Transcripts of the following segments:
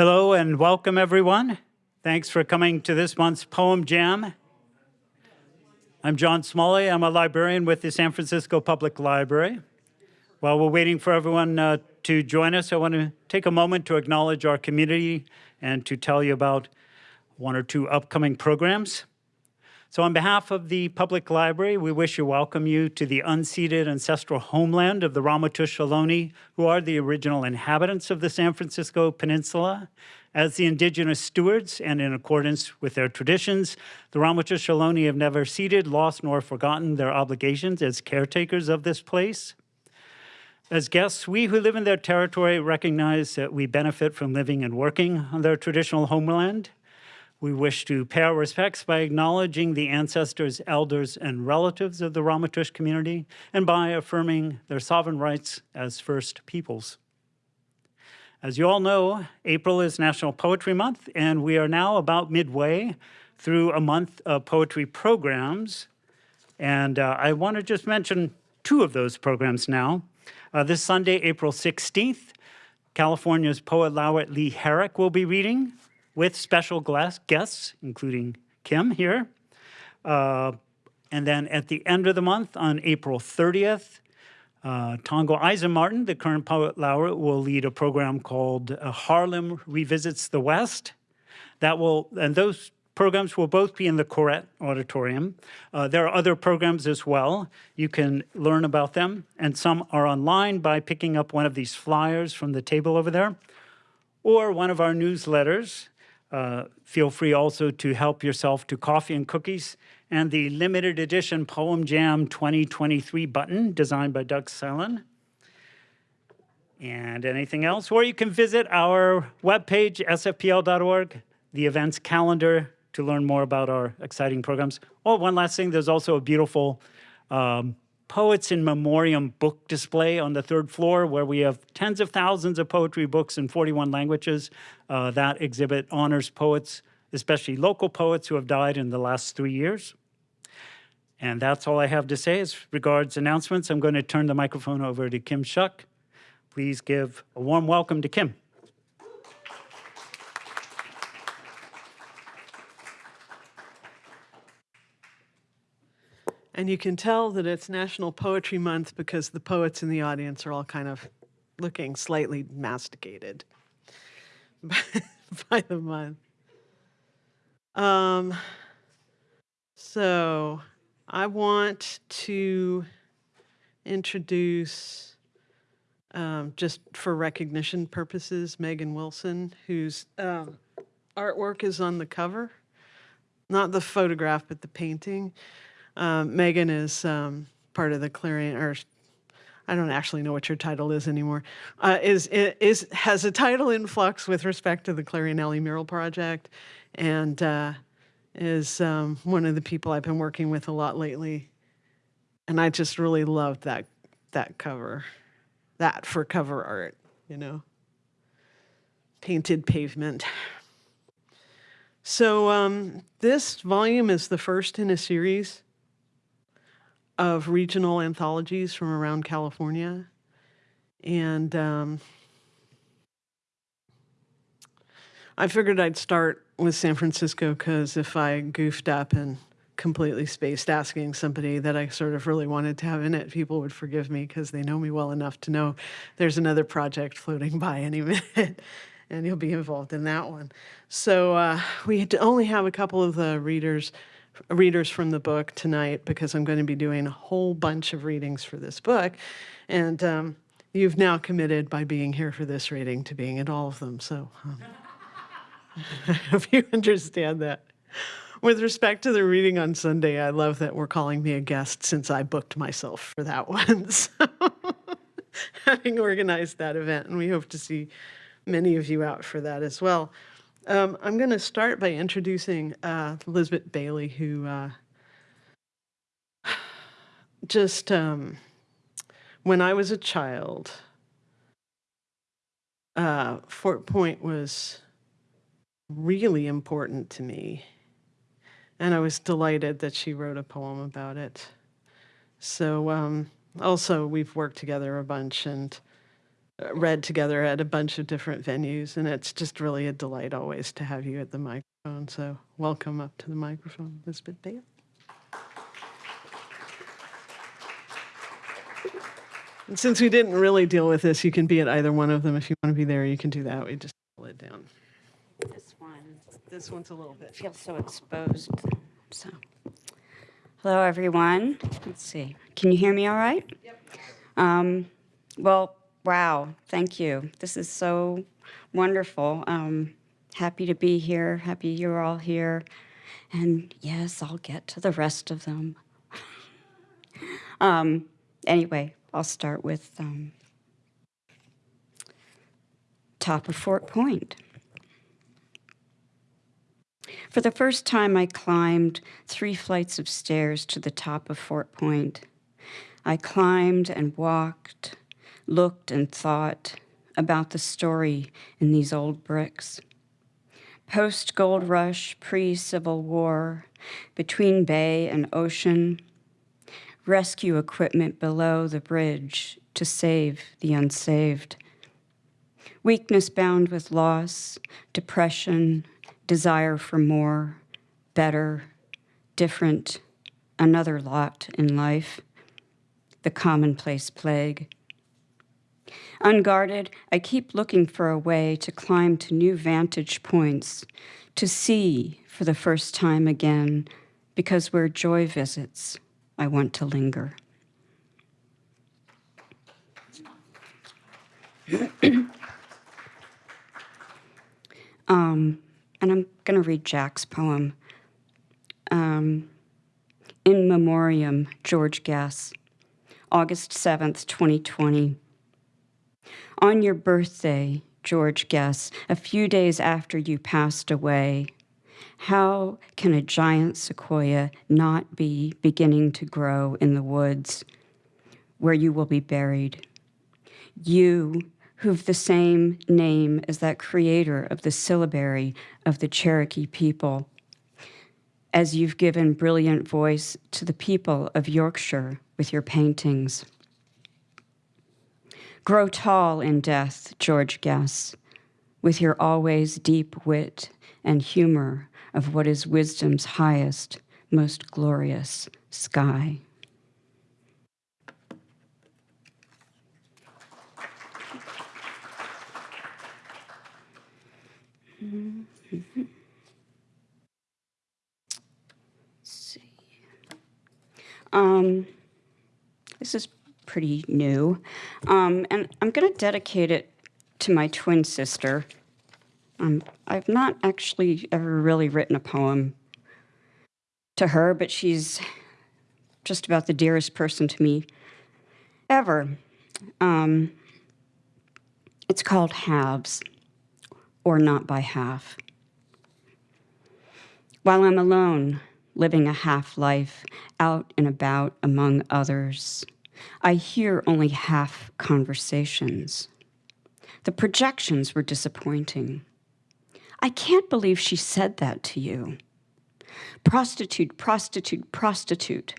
Hello and welcome, everyone. Thanks for coming to this month's Poem Jam. I'm John Smalley. I'm a librarian with the San Francisco Public Library. While we're waiting for everyone uh, to join us, I want to take a moment to acknowledge our community and to tell you about one or two upcoming programs. So on behalf of the Public Library, we wish to welcome you to the unceded ancestral homeland of the Ramaytush Ohlone, who are the original inhabitants of the San Francisco Peninsula. As the indigenous stewards and in accordance with their traditions, the Ramaytush Ohlone have never ceded, lost, nor forgotten their obligations as caretakers of this place. As guests, we who live in their territory recognize that we benefit from living and working on their traditional homeland. We wish to pay our respects by acknowledging the ancestors, elders, and relatives of the Ramaytush community and by affirming their sovereign rights as First Peoples. As you all know, April is National Poetry Month, and we are now about midway through a month of poetry programs. And uh, I want to just mention two of those programs now. Uh, this Sunday, April 16th, California's poet laureate Lee Herrick will be reading with special guests, including Kim here. Uh, and then at the end of the month, on April 30th, uh, Tongo Eisen-Martin, the current poet laureate, will lead a program called uh, Harlem Revisits the West. That will, and those programs will both be in the Koret Auditorium. Uh, there are other programs as well. You can learn about them, and some are online by picking up one of these flyers from the table over there, or one of our newsletters. Uh, feel free also to help yourself to coffee and cookies and the limited edition Poem Jam 2023 button designed by Doug Sellen. And anything else? Or you can visit our webpage, sfpl.org, the events calendar to learn more about our exciting programs. Oh, one last thing, there's also a beautiful um, Poets in Memoriam book display on the third floor where we have tens of thousands of poetry books in 41 languages. Uh, that exhibit honors poets, especially local poets who have died in the last three years. And that's all I have to say as regards announcements. I'm going to turn the microphone over to Kim Shuck. Please give a warm welcome to Kim. And you can tell that it's National Poetry Month because the poets in the audience are all kind of looking slightly masticated by the month. Um, so I want to introduce, um, just for recognition purposes, Megan Wilson, whose um, artwork is on the cover. Not the photograph, but the painting. Um, Megan is um, part of the Clarion, or I don't actually know what your title is anymore. Uh, is is has a title in flux with respect to the Clarion Alley Mural Project, and uh, is um, one of the people I've been working with a lot lately. And I just really loved that that cover, that for cover art, you know. Painted pavement. So um, this volume is the first in a series of regional anthologies from around California. And um, I figured I'd start with San Francisco because if I goofed up and completely spaced asking somebody that I sort of really wanted to have in it, people would forgive me because they know me well enough to know there's another project floating by any minute and you'll be involved in that one. So uh, we had to only have a couple of the readers readers from the book tonight because I'm going to be doing a whole bunch of readings for this book. And um, you've now committed by being here for this reading to being at all of them. So um, I hope you understand that. With respect to the reading on Sunday, I love that we're calling me a guest since I booked myself for that one. So having organized that event, and we hope to see many of you out for that as well. Um, I'm going to start by introducing uh, Elizabeth Bailey, who uh, just, um, when I was a child, uh, Fort Point was really important to me. And I was delighted that she wrote a poem about it. So um, also, we've worked together a bunch, and read together at a bunch of different venues, and it's just really a delight always to have you at the microphone. So welcome up to the microphone, Elizabeth Bale. And since we didn't really deal with this, you can be at either one of them. If you want to be there, you can do that. We just pull it down. This one This one's a little bit. feels so exposed. So, hello everyone. Let's see. Can you hear me all right? Yep. Um, well, wow. Thank you. This is so wonderful. Um, happy to be here. Happy you're all here. And yes, I'll get to the rest of them. um, anyway, I'll start with um, top of Fort Point. For the first time, I climbed three flights of stairs to the top of Fort Point. I climbed and walked, looked and thought about the story in these old bricks. Post gold rush, pre Civil War, between bay and ocean, rescue equipment below the bridge to save the unsaved. Weakness bound with loss, depression, desire for more, better, different, another lot in life, the commonplace plague. Unguarded, I keep looking for a way to climb to new vantage points, to see for the first time again, because where joy visits, I want to linger. um, and I'm going to read Jack's poem. Um, In Memoriam, George Guess, August 7th, 2020. On your birthday, George Guess, a few days after you passed away, how can a giant sequoia not be beginning to grow in the woods where you will be buried? You, who've the same name as that creator of the syllabary of the Cherokee people, as you've given brilliant voice to the people of Yorkshire with your paintings. Grow tall in death, George Guess, with your always deep wit and humor of what is wisdom's highest, most glorious sky. see. Um, this is pretty new, um, and I'm going to dedicate it to my twin sister. Um, I've not actually ever really written a poem to her, but she's just about the dearest person to me ever. Um, it's called Halves, or Not by Half. While I'm alone, living a half life, out and about among others, I hear only half conversations. The projections were disappointing. I can't believe she said that to you. Prostitute, prostitute, prostitute.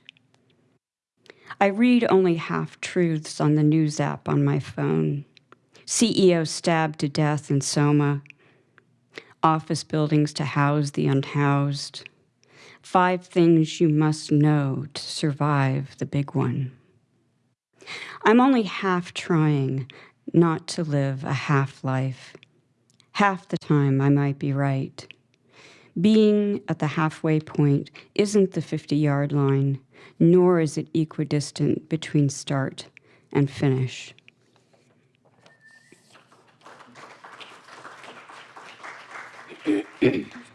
I read only half truths on the news app on my phone. CEO stabbed to death in Soma. Office buildings to house the unhoused. Five things you must know to survive the big one. I'm only half trying not to live a half life. Half the time I might be right. Being at the halfway point isn't the 50 yard line, nor is it equidistant between start and finish.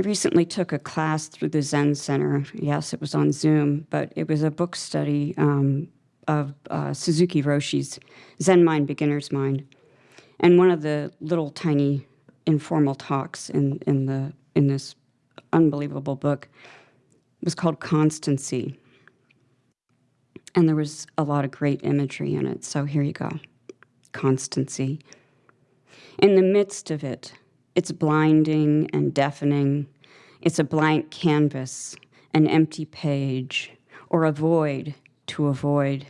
I recently took a class through the Zen Center. Yes, it was on Zoom, but it was a book study um, of uh, Suzuki Roshi's Zen Mind, Beginner's Mind. And one of the little tiny informal talks in, in, the, in this unbelievable book was called Constancy. And there was a lot of great imagery in it. So here you go Constancy. In the midst of it, it's blinding and deafening. It's a blank canvas, an empty page, or a void to avoid.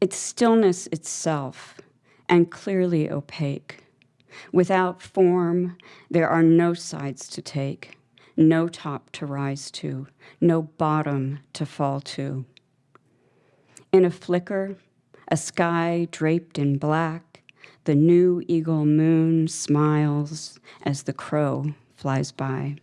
It's stillness itself and clearly opaque. Without form, there are no sides to take, no top to rise to, no bottom to fall to. In a flicker, a sky draped in black, the new eagle moon smiles as the crow flies by.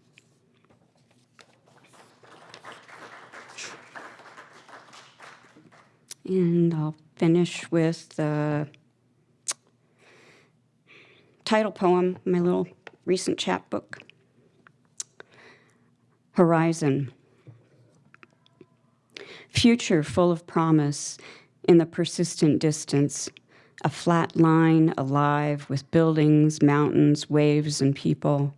And I'll finish with the title poem, my little recent chapbook Horizon. Future full of promise in the persistent distance, a flat line alive with buildings, mountains, waves, and people.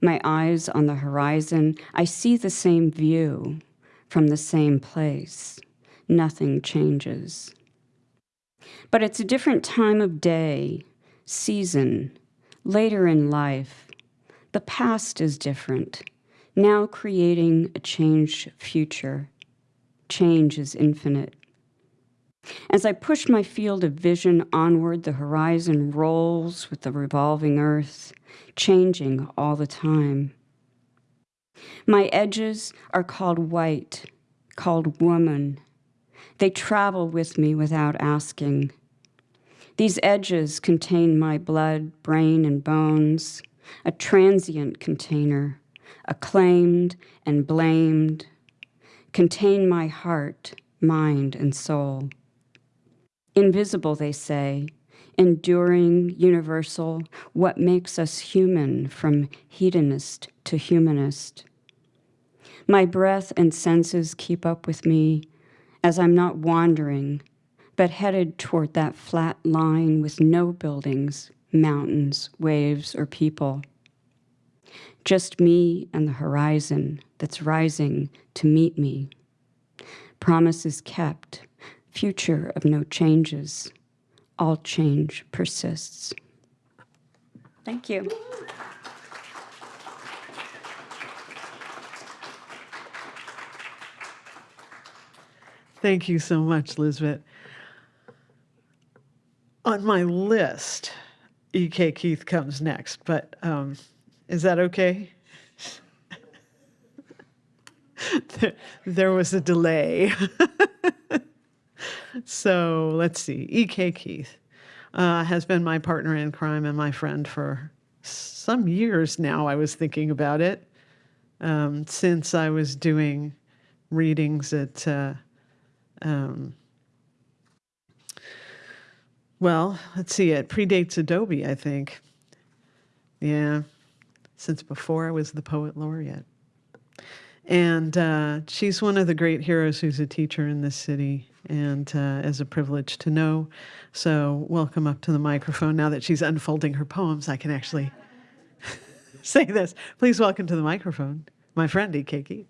My eyes on the horizon, I see the same view from the same place. Nothing changes. But it's a different time of day, season, later in life. The past is different, now creating a changed future. Change is infinite. As I push my field of vision onward, the horizon rolls with the revolving earth, changing all the time. My edges are called white, called woman. They travel with me without asking. These edges contain my blood, brain, and bones, a transient container, acclaimed and blamed, contain my heart, mind, and soul. Invisible, they say, enduring, universal, what makes us human from hedonist to humanist. My breath and senses keep up with me as I'm not wandering, but headed toward that flat line with no buildings, mountains, waves, or people. Just me and the horizon that's rising to meet me. Promises kept future of no changes. All change persists. Thank you. Thank you so much, Lisbeth. On my list, E.K. Keith comes next, but um, is that okay? there, there was a delay. so let's see. E.K. Keith uh, has been my partner in crime and my friend for some years now. I was thinking about it um, since I was doing readings at, uh, um, well, let's see, it predates Adobe, I think. Yeah, since before I was the poet laureate. And uh, she's one of the great heroes who's a teacher in this city and uh, is a privilege to know. So, welcome up to the microphone. Now that she's unfolding her poems, I can actually say this. Please welcome to the microphone my friend E.K. Keith.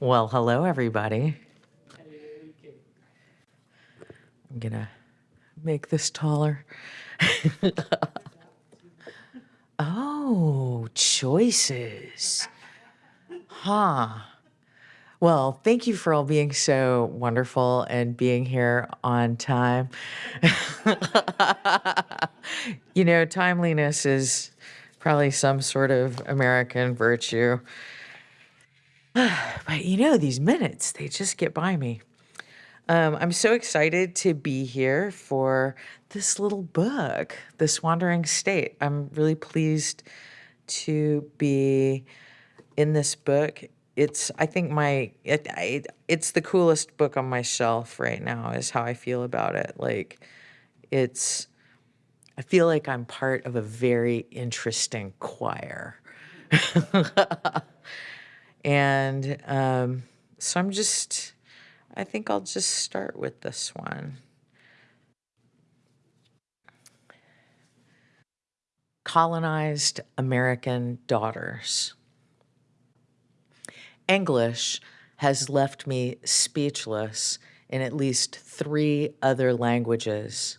Well, hello, everybody. I'm going to make this taller. oh, choices. Huh. Well, thank you for all being so wonderful and being here on time. you know, timeliness is probably some sort of American virtue. but you know, these minutes, they just get by me. Um, I'm so excited to be here for this little book, This Wandering State. I'm really pleased to be in this book. It's, I think, my, it, I, it's the coolest book on my shelf right now, is how I feel about it. Like, it's, I feel like I'm part of a very interesting choir. and um, so I'm just, I think I'll just start with this one. Colonized American Daughters. English has left me speechless in at least three other languages.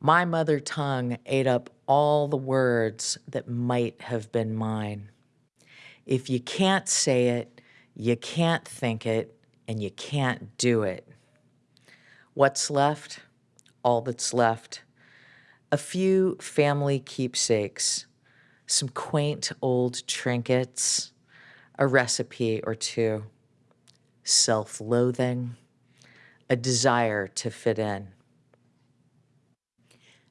My mother tongue ate up all the words that might have been mine. If you can't say it, you can't think it, and you can't do it. What's left? All that's left. A few family keepsakes, some quaint old trinkets, a recipe or two, self loathing, a desire to fit in.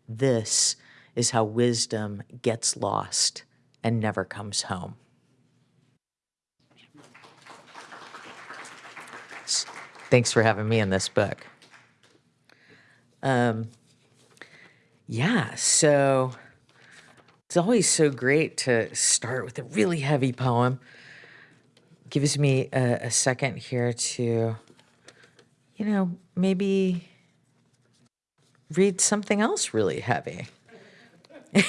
This is how wisdom gets lost and never comes home. Thanks for having me in this book. Um, yeah, so it's always so great to start with a really heavy poem. Gives me a, a second here to, you know, maybe read something else really heavy.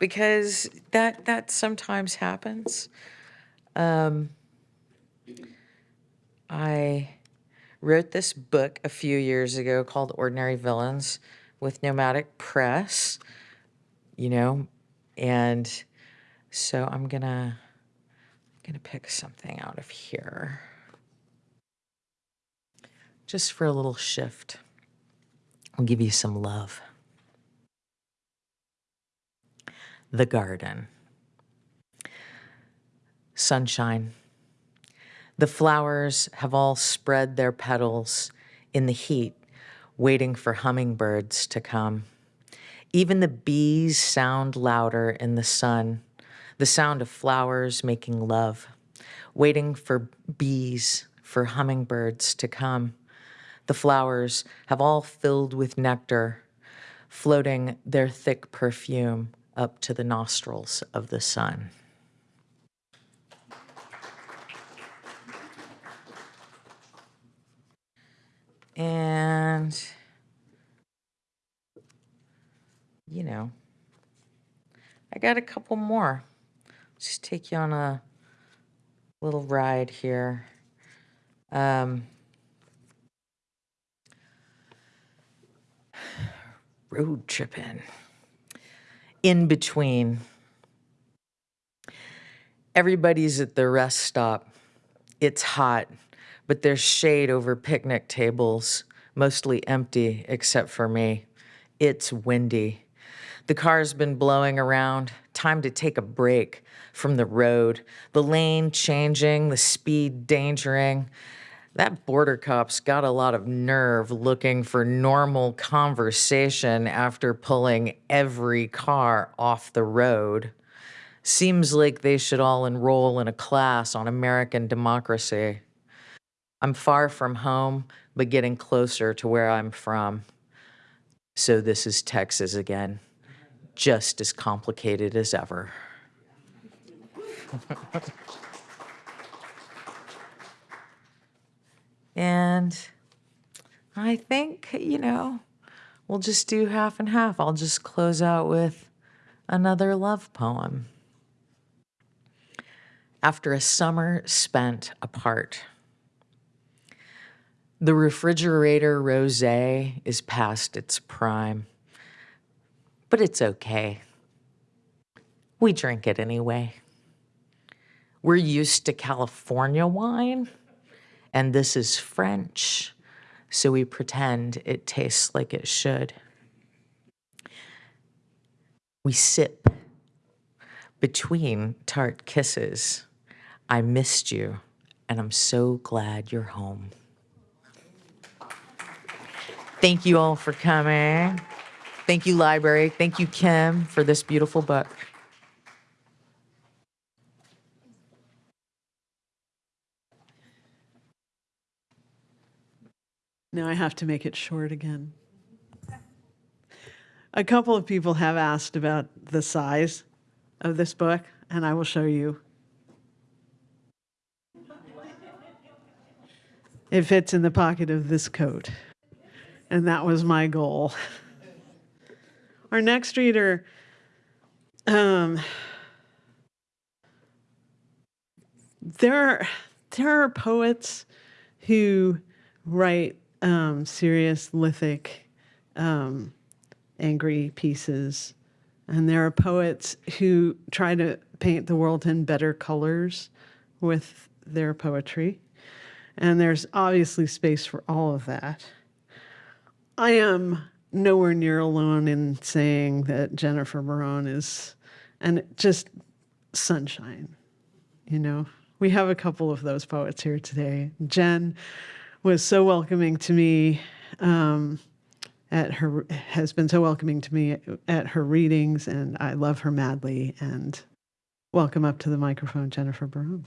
because that that sometimes happens. Um, I wrote this book a few years ago called Ordinary Villains with Nomadic Press, you know, and so I'm gonna I'm gonna pick something out of here just for a little shift. I'll give you some love. The garden. Sunshine. The flowers have all spread their petals in the heat, waiting for hummingbirds to come. Even the bees sound louder in the sun, the sound of flowers making love, waiting for bees, for hummingbirds to come. The flowers have all filled with nectar, floating their thick perfume up to the nostrils of the sun. And, you know, I got a couple more. Just take you on a little ride here. Um, road tripping. In between. Everybody's at the rest stop. It's hot, but there's shade over picnic tables, mostly empty except for me. It's windy. The car's been blowing around. Time to take a break from the road. The lane changing, the speed dangering. That border cop's got a lot of nerve looking for normal conversation after pulling every car off the road. Seems like they should all enroll in a class on American democracy. I'm far from home, but getting closer to where I'm from. So this is Texas again, just as complicated as ever. And I think, you know, we'll just do half and half. I'll just close out with another love poem. After a summer spent apart, the refrigerator rose is past its prime, but it's okay. We drink it anyway. We're used to California wine and this is French, so we pretend it tastes like it should. We sip between tart kisses. I missed you, and I'm so glad you're home. Thank you all for coming. Thank you, library. Thank you, Kim, for this beautiful book. Now I have to make it short again. A couple of people have asked about the size of this book, and I will show you. It fits in the pocket of this coat, and that was my goal. Our next reader, um, there, there are poets who write um, serious lithic um, angry pieces. And there are poets who try to paint the world in better colors with their poetry. And there's obviously space for all of that. I am nowhere near alone in saying that Jennifer Barone is, and just sunshine. You know, we have a couple of those poets here today. Jen was so welcoming to me um, at her, has been so welcoming to me at her readings, and I love her madly. And welcome up to the microphone, Jennifer Barone.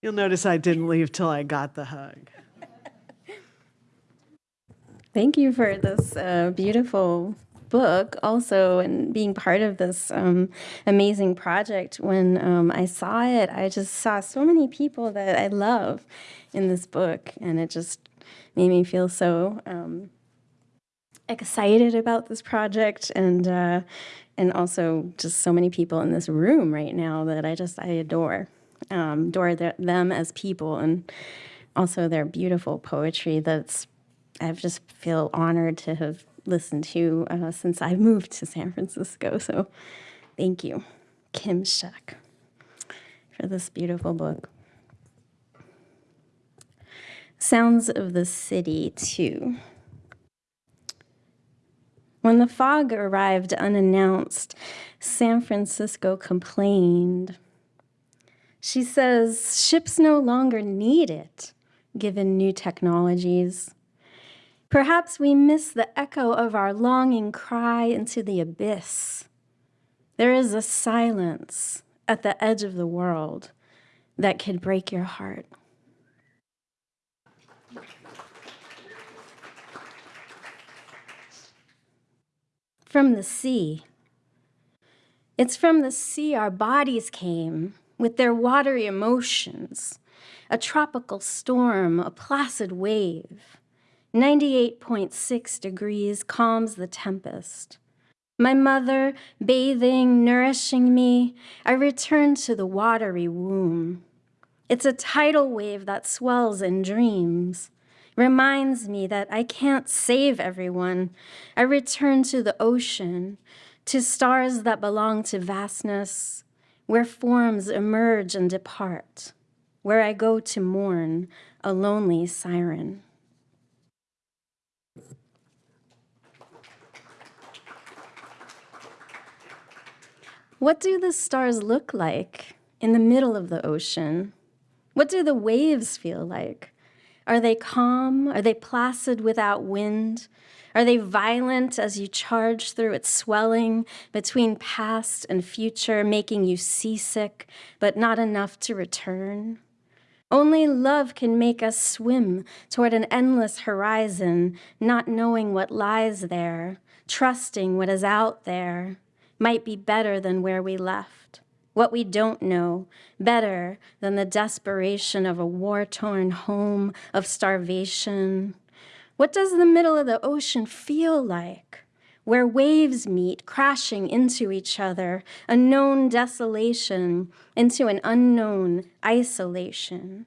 You'll notice I didn't leave till I got the hug. Thank you for this uh, beautiful book also and being part of this um, amazing project. When um, I saw it, I just saw so many people that I love in this book, and it just made me feel so um, excited about this project and uh, and also just so many people in this room right now that I just I adore, um, them as people and also their beautiful poetry that's I've just feel honored to have listened to uh, since I moved to San Francisco. So thank you, Kim Shuck, for this beautiful book. Sounds of the City, too. When the fog arrived unannounced, San Francisco complained. She says ships no longer need it, given new technologies. Perhaps we miss the echo of our longing cry into the abyss. There is a silence at the edge of the world that could break your heart. From the sea. It's from the sea our bodies came with their watery emotions, a tropical storm, a placid wave. 98.6 degrees calms the tempest. My mother bathing, nourishing me, I return to the watery womb. It's a tidal wave that swells in dreams, reminds me that I can't save everyone. I return to the ocean, to stars that belong to vastness, where forms emerge and depart, where I go to mourn a lonely siren. What do the stars look like in the middle of the ocean? What do the waves feel like? Are they calm? Are they placid without wind? Are they violent as you charge through its swelling between past and future, making you seasick, but not enough to return? Only love can make us swim toward an endless horizon, not knowing what lies there, trusting what is out there might be better than where we left. What we don't know, better than the desperation of a war torn home, of starvation. What does the middle of the ocean feel like? Where waves meet, crashing into each other, a known desolation into an unknown isolation.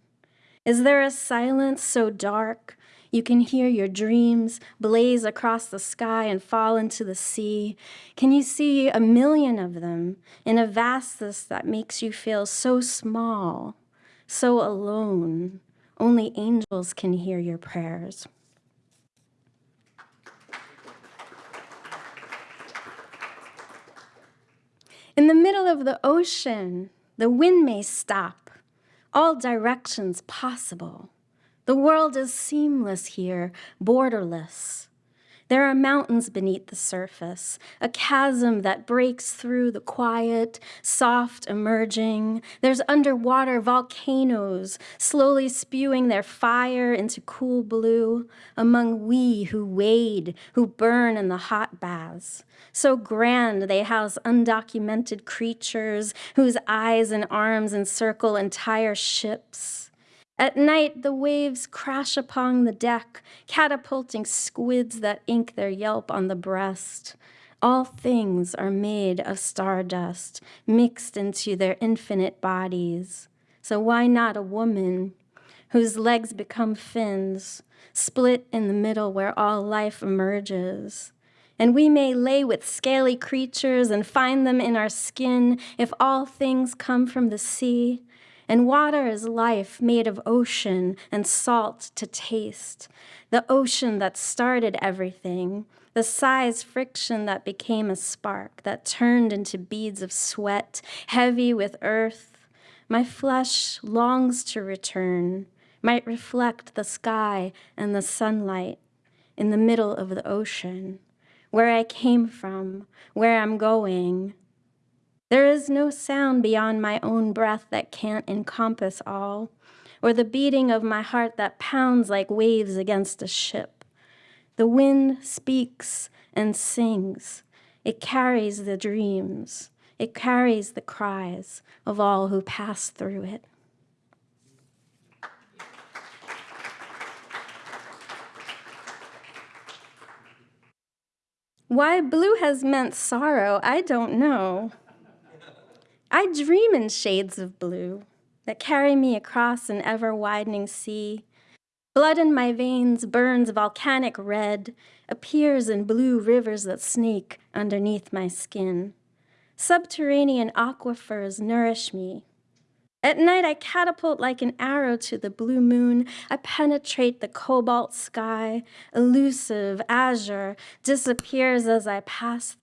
Is there a silence so dark you can hear your dreams blaze across the sky and fall into the sea. Can you see a million of them in a vastness that makes you feel so small, so alone? Only angels can hear your prayers. In the middle of the ocean, the wind may stop, all directions possible. The world is seamless here, borderless. There are mountains beneath the surface, a chasm that breaks through the quiet, soft emerging. There's underwater volcanoes slowly spewing their fire into cool blue among we who wade, who burn in the hot baths. So grand they house undocumented creatures whose eyes and arms encircle entire ships. At night, the waves crash upon the deck, catapulting squids that ink their yelp on the breast. All things are made of stardust, mixed into their infinite bodies. So why not a woman whose legs become fins, split in the middle where all life emerges? And we may lay with scaly creatures and find them in our skin if all things come from the sea. And water is life made of ocean and salt to taste. The ocean that started everything, the size friction that became a spark, that turned into beads of sweat, heavy with earth. My flesh longs to return, might reflect the sky and the sunlight in the middle of the ocean, where I came from, where I'm going. There is no sound beyond my own breath that can't encompass all, or the beating of my heart that pounds like waves against a ship. The wind speaks and sings. It carries the dreams. It carries the cries of all who pass through it. Why blue has meant sorrow, I don't know. I dream in shades of blue that carry me across an ever widening sea. Blood in my veins burns volcanic red, appears in blue rivers that snake underneath my skin. Subterranean aquifers nourish me. At night, I catapult like an arrow to the blue moon. I penetrate the cobalt sky, elusive, azure, disappears as I pass.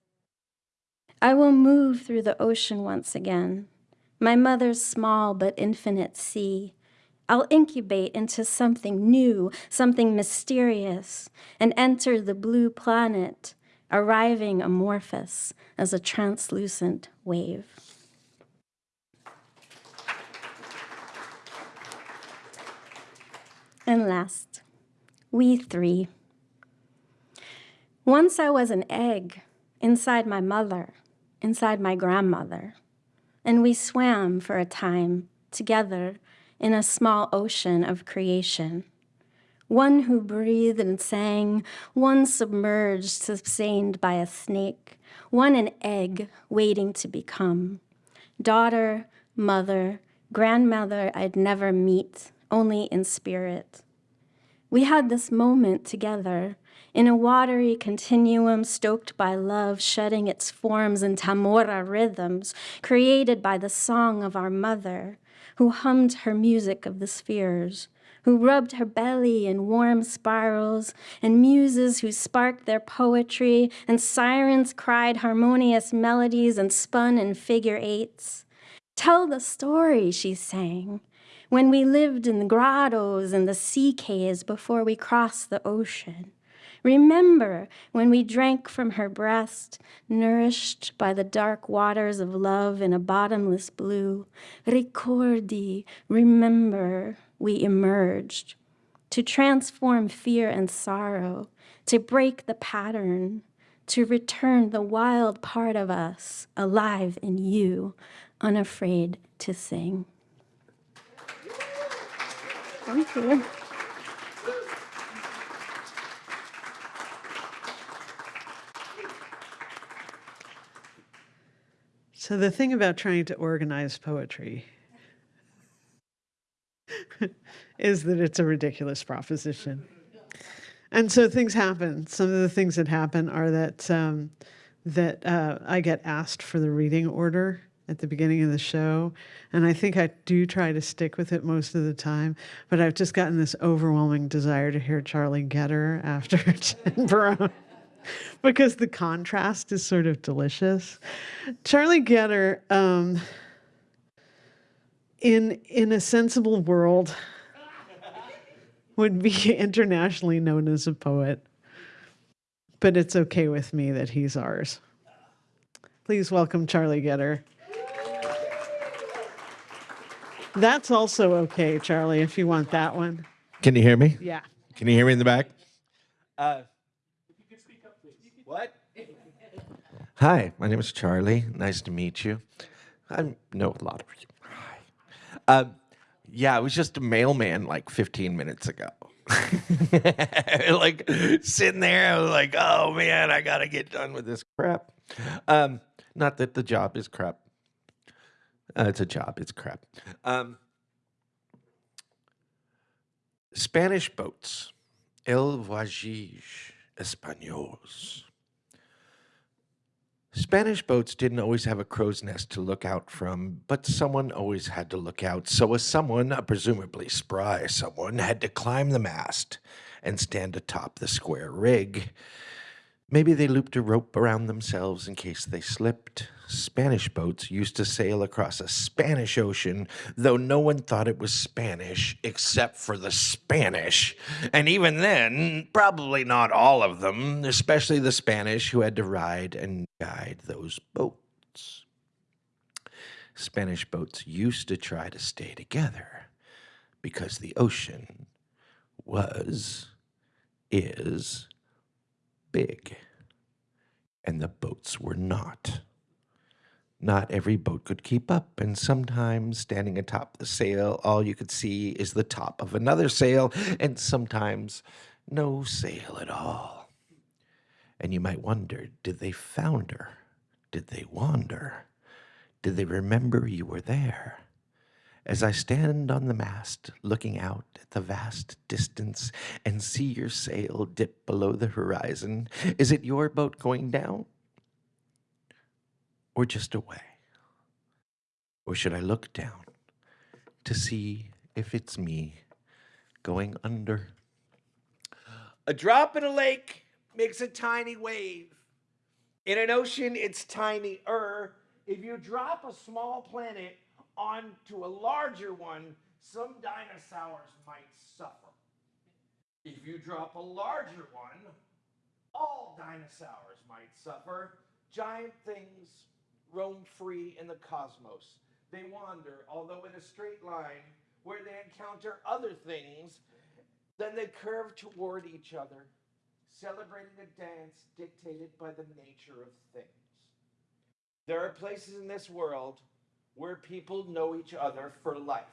I will move through the ocean once again, my mother's small but infinite sea. I'll incubate into something new, something mysterious, and enter the blue planet, arriving amorphous as a translucent wave. And last, we three. Once I was an egg inside my mother, inside my grandmother, and we swam for a time together in a small ocean of creation. One who breathed and sang, one submerged, sustained by a snake, one an egg waiting to become. Daughter, mother, grandmother I'd never meet, only in spirit. We had this moment together in a watery continuum stoked by love, shedding its forms in tamora rhythms created by the song of our mother, who hummed her music of the spheres, who rubbed her belly in warm spirals, and muses who sparked their poetry, and sirens cried harmonious melodies and spun in figure eights. Tell the story, she sang, when we lived in the grottos and the sea caves before we crossed the ocean. Remember when we drank from her breast, nourished by the dark waters of love in a bottomless blue. Ricordi, remember, we emerged to transform fear and sorrow, to break the pattern, to return the wild part of us alive in you, unafraid to sing. Thank you. So the thing about trying to organize poetry is that it's a ridiculous proposition. And so things happen. Some of the things that happen are that um, that uh, I get asked for the reading order at the beginning of the show, and I think I do try to stick with it most of the time. But I've just gotten this overwhelming desire to hear Charlie Getter after Jen Barone because the contrast is sort of delicious. Charlie Getter, um, in in a sensible world, would be internationally known as a poet, but it's okay with me that he's ours. Please welcome Charlie Getter. That's also okay, Charlie, if you want that one. Can you hear me? Yeah. Can you hear me in the back? Uh, what? Hi, my name is Charlie. Nice to meet you. I know a lot of you. Hi. Um, yeah, I was just a mailman like 15 minutes ago. like sitting there, I was like, oh man, I gotta get done with this crap. Um, not that the job is crap. Uh, it's a job, it's crap. Um, Spanish boats, El Voyage Españols. Spanish boats didn't always have a crow's nest to look out from, but someone always had to look out. So, a someone, a presumably spry someone, had to climb the mast and stand atop the square rig. Maybe they looped a rope around themselves in case they slipped. Spanish boats used to sail across a Spanish ocean, though no one thought it was Spanish except for the Spanish. And even then, probably not all of them, especially the Spanish who had to ride and guide those boats. Spanish boats used to try to stay together because the ocean was, is, big, and the boats were not. Not every boat could keep up, and sometimes standing atop the sail, all you could see is the top of another sail, and sometimes no sail at all. And you might wonder did they founder? Did they wander? Did they remember you were there? As I stand on the mast, looking out at the vast distance and see your sail dip below the horizon, is it your boat going down? Or just away? Or should I look down to see if it's me going under? A drop in a lake makes a tiny wave. In an ocean, it's tinier. If you drop a small planet onto a larger one, some dinosaurs might suffer. If you drop a larger one, all dinosaurs might suffer. Giant things roam free in the cosmos. They wander, although in a straight line, where they encounter other things, then they curve toward each other, celebrating a dance dictated by the nature of things. There are places in this world where people know each other for life.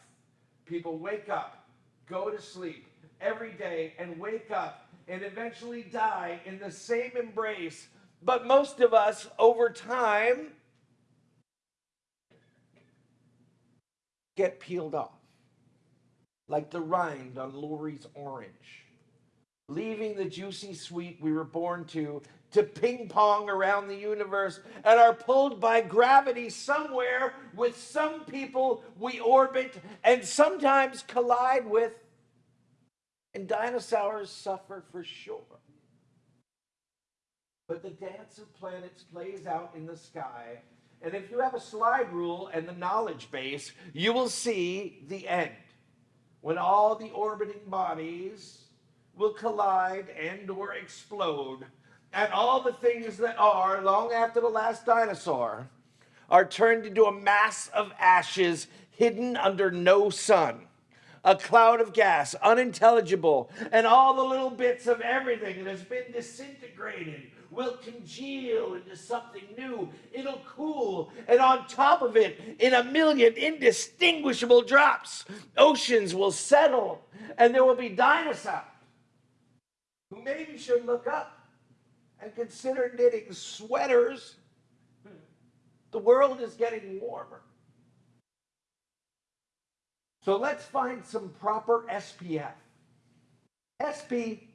People wake up, go to sleep every day, and wake up and eventually die in the same embrace. But most of us, over time, get peeled off, like the rind on Lori's orange, leaving the juicy sweet we were born to to ping pong around the universe and are pulled by gravity somewhere with some people we orbit and sometimes collide with. And dinosaurs suffer for sure. But the dance of planets plays out in the sky. And if you have a slide rule and the knowledge base, you will see the end. When all the orbiting bodies will collide and or explode and all the things that are, long after the last dinosaur, are turned into a mass of ashes hidden under no sun. A cloud of gas, unintelligible, and all the little bits of everything that has been disintegrated will congeal into something new. It'll cool, and on top of it, in a million indistinguishable drops, oceans will settle, and there will be dinosaurs who maybe should look up and consider knitting sweaters. The world is getting warmer. So let's find some proper SPF. SP,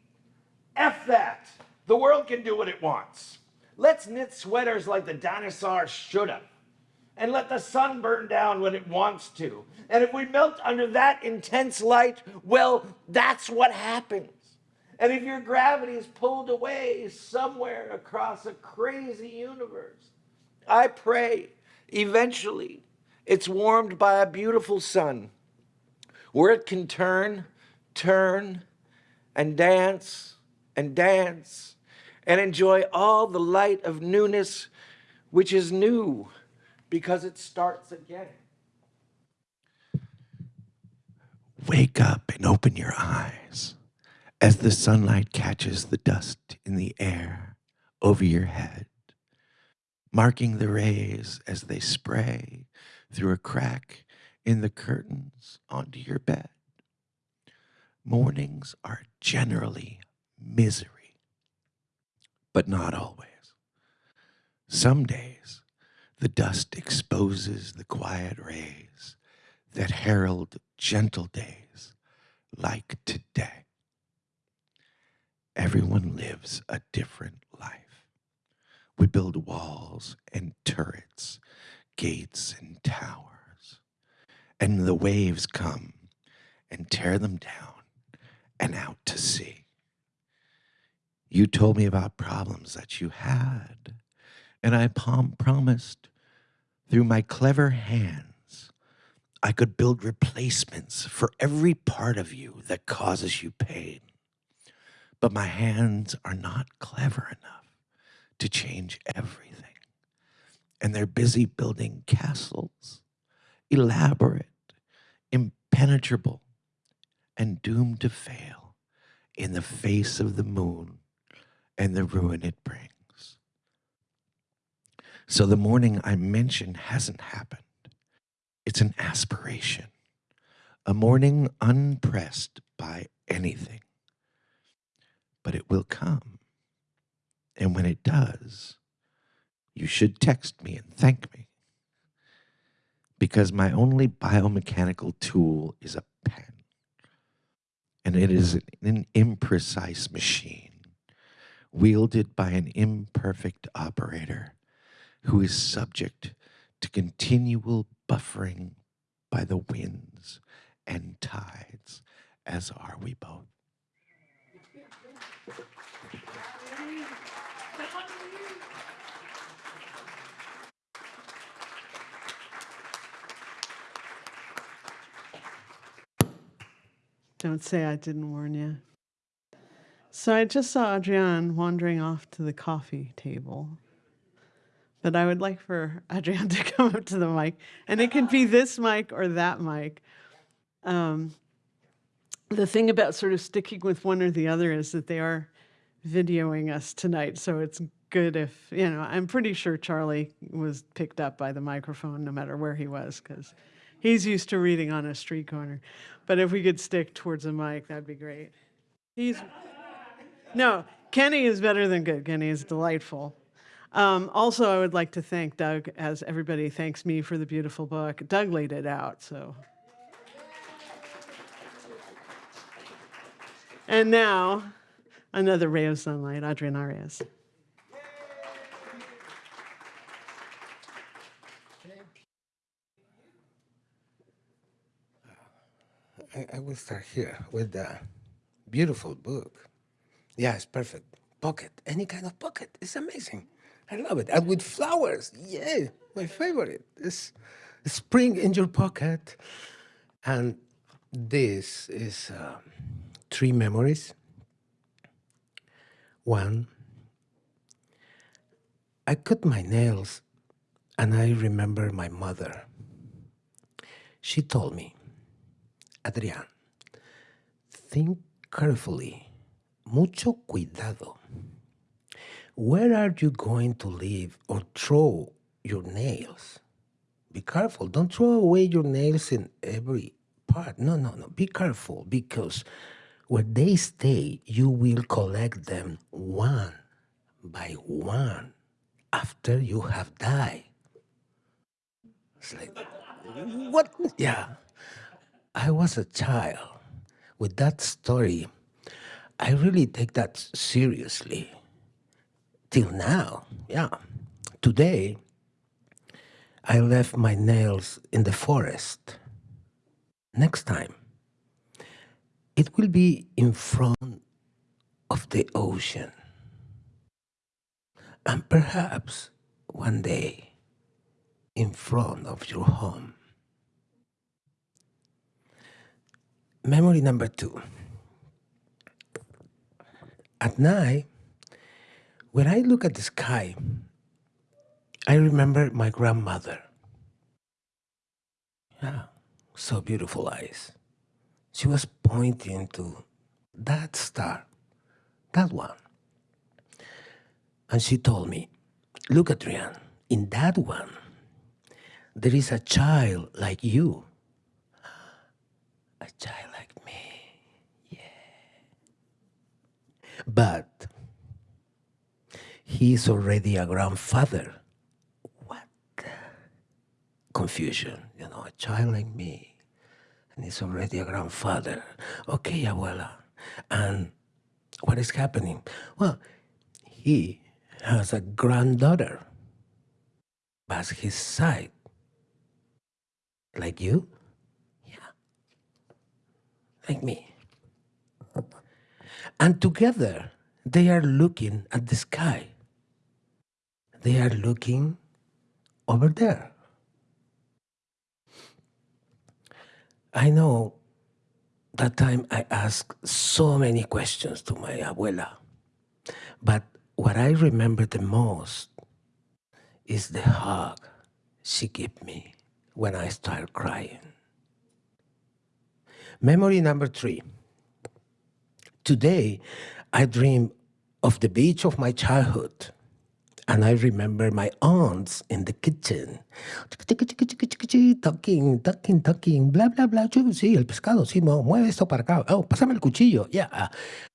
F that. The world can do what it wants. Let's knit sweaters like the dinosaurs should have. And let the sun burn down when it wants to. And if we melt under that intense light, well, that's what happens. And if your gravity is pulled away somewhere across a crazy universe, I pray eventually it's warmed by a beautiful sun where it can turn, turn, and dance and dance and enjoy all the light of newness, which is new because it starts again. Wake up and open your eyes as the sunlight catches the dust in the air over your head, marking the rays as they spray through a crack in the curtains onto your bed. Mornings are generally misery, but not always. Some days, the dust exposes the quiet rays that herald gentle days like today. Everyone lives a different life. We build walls and turrets, gates and towers, and the waves come and tear them down and out to sea. You told me about problems that you had, and I promised through my clever hands I could build replacements for every part of you that causes you pain. But my hands are not clever enough to change everything. And they're busy building castles, elaborate, impenetrable, and doomed to fail in the face of the moon and the ruin it brings. So the morning I mentioned hasn't happened. It's an aspiration, a morning unpressed by anything. But it will come. And when it does, you should text me and thank me. Because my only biomechanical tool is a pen. And it is an imprecise machine wielded by an imperfect operator who is subject to continual buffering by the winds and tides, as are we both. Don't say I didn't warn you. So I just saw Adrienne wandering off to the coffee table. But I would like for Adrienne to come up to the mic, and it can be this mic or that mic. Um, the thing about sort of sticking with one or the other is that they are videoing us tonight, so it's good if you know. I'm pretty sure Charlie was picked up by the microphone, no matter where he was, because he's used to reading on a street corner. But if we could stick towards the mic, that'd be great. He's no, Kenny is better than good. Kenny is delightful. Um, also, I would like to thank Doug, as everybody thanks me for the beautiful book. Doug laid it out, so. And now, another ray of sunlight, Adrian Arias. I, I will start here with the beautiful book. Yeah, it's perfect. Pocket, any kind of pocket. It's amazing. I love it. And with flowers. Yeah, my favorite. It's spring in your pocket. And this is uh, three memories. One, I cut my nails and I remember my mother. She told me, Adrián, think carefully, mucho cuidado. Where are you going to leave or throw your nails? Be careful. Don't throw away your nails in every part. No, no, no. Be careful because where they stay, you will collect them one by one after you have died. It's like, what? Yeah. I was a child. With that story, I really take that seriously. Till now, yeah. Today, I left my nails in the forest. Next time, it will be in front of the ocean. And perhaps one day, in front of your home. Memory number two. At night, when I look at the sky, I remember my grandmother. Yeah, so beautiful eyes. She was pointing to that star, that one. And she told me, Look, Adrian, in that one, there is a child like you. A child like me. Yeah. But he's already a grandfather. What? Confusion, you know, a child like me, and he's already a grandfather. Okay, abuela. And what is happening? Well, he has a granddaughter by his side. Like you? Yeah. Like me. And together, they are looking at the sky. They are looking over there. I know that time I asked so many questions to my abuela, but what I remember the most is the hug she gave me when I started crying. Memory number three. Today, I dream of the beach of my childhood. And I remember my aunts in the kitchen. Talking, talking, talking, bla, bla, bla. Sí, el pescado, sí, mueve esto para acá. Oh, pásame el cuchillo. Yeah.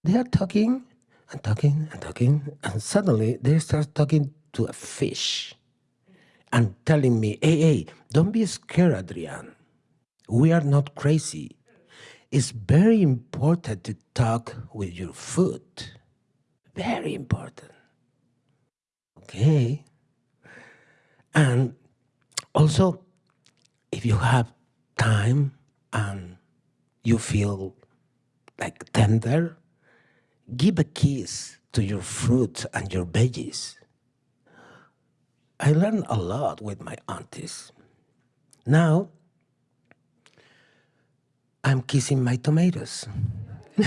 They are talking and talking and talking. And suddenly they start talking to a fish and telling me, hey, hey, don't be scared, Adrian. We are not crazy. It's very important to talk with your food. Very important. Okay. And also, if you have time and you feel like tender, give a kiss to your fruit and your veggies. I learned a lot with my aunties. Now, I'm kissing my tomatoes,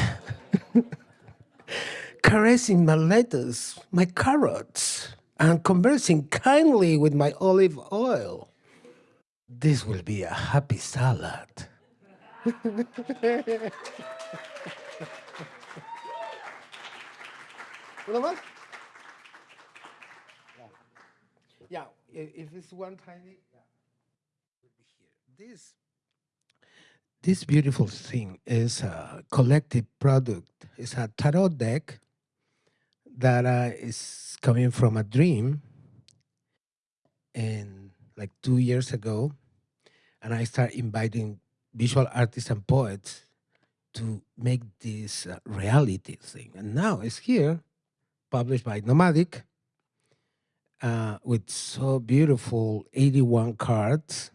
caressing my lettuce, my carrots, and conversing kindly with my olive oil. This will be a happy salad. ¿Uno más? Yeah, i- if it's one tiny, yeah. This this beautiful thing is a collective product. It's a tarot deck that uh, is coming from a dream, and like two years ago, and I start inviting visual artists and poets to make this uh, reality thing, and now it's here, published by Nomadic uh, with so beautiful 81 cards.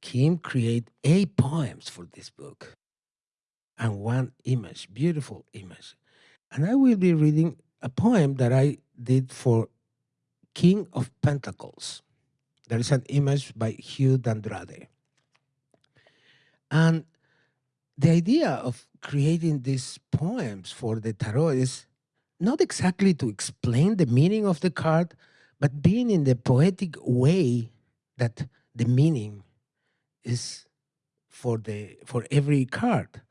Kim create eight poems for this book and one image, beautiful image. And I will be reading a poem that I did for King of Pentacles. There is an image by Hugh D'Andrade. And the idea of creating these poems for the tarot is not exactly to explain the meaning of the card, but being in the poetic way that the meaning is for the for every card,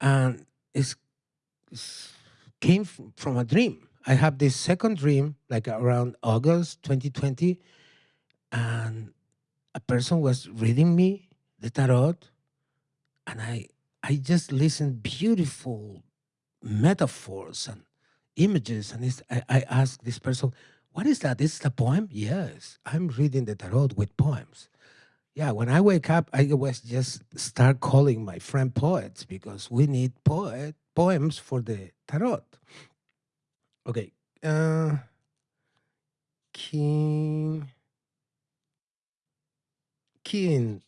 and it's, it's came from a dream. I have this second dream, like around August 2020, and a person was reading me the tarot, and I I just listened beautiful metaphors and images and I, I asked this person what is that? Is it a poem? Yes i'm reading the tarot with poems yeah when i wake up i always just start calling my friend poets because we need poet poems for the tarot. Okay uh king king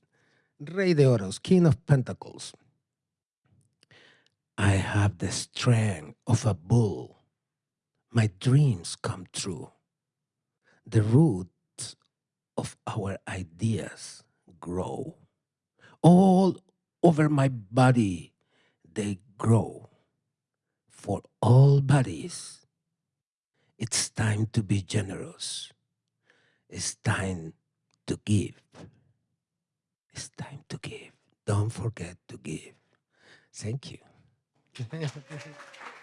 rey de oros king of pentacles. I have the strength of a bull. My dreams come true. The roots of our ideas grow. All over my body, they grow. For all bodies, it's time to be generous. It's time to give. It's time to give. Don't forget to give. Thank you.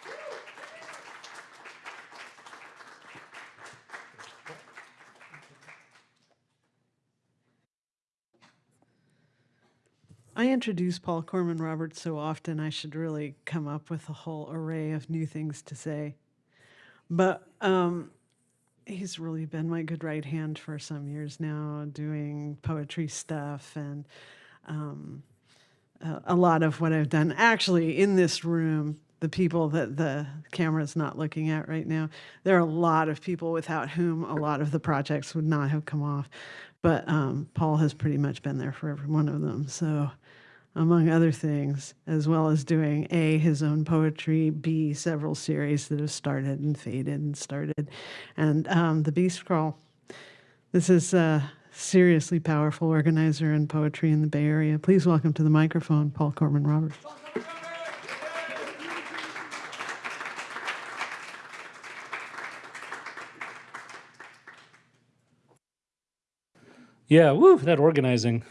I introduce Paul Corman Roberts so often, I should really come up with a whole array of new things to say. But um, he's really been my good right hand for some years now, doing poetry stuff and um, a, lot of what I've done. Actually, in this room, the people that the camera's not looking at right now, there are a lot of people without whom a lot of the projects would not have come off. But um, Paul has pretty much been there for every one of them. So, among other things, as well as doing A, his own poetry, B, several series that have started and faded and started, and um, The Beast Crawl. This is a seriously powerful organizer in poetry in the Bay Area. Please welcome to the microphone Paul Corman Roberts. Yeah, woo, that organizing.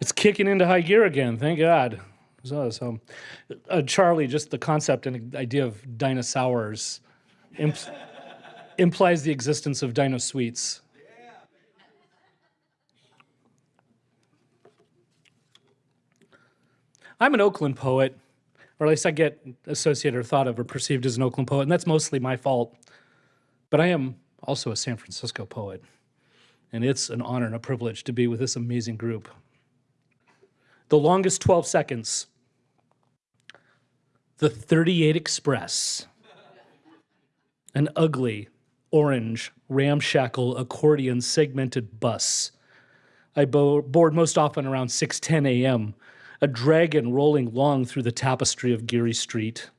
It's kicking into high gear again, thank God. So, so uh, Charlie, just the concept and idea of dinosaurs imp- implies the existence of dino sweets. I'm an Oakland poet, or at least I get associated or thought of or perceived as an Oakland poet, and that's mostly my fault. But I am also a San Francisco poet and it's an honor and a privilege to be with this amazing group. The longest 12 seconds, the 38 Express, an ugly, orange, ramshackle, accordion segmented bus. I bo- board most often around 6:10 a.m., a dragon rolling long through the tapestry of Geary Street.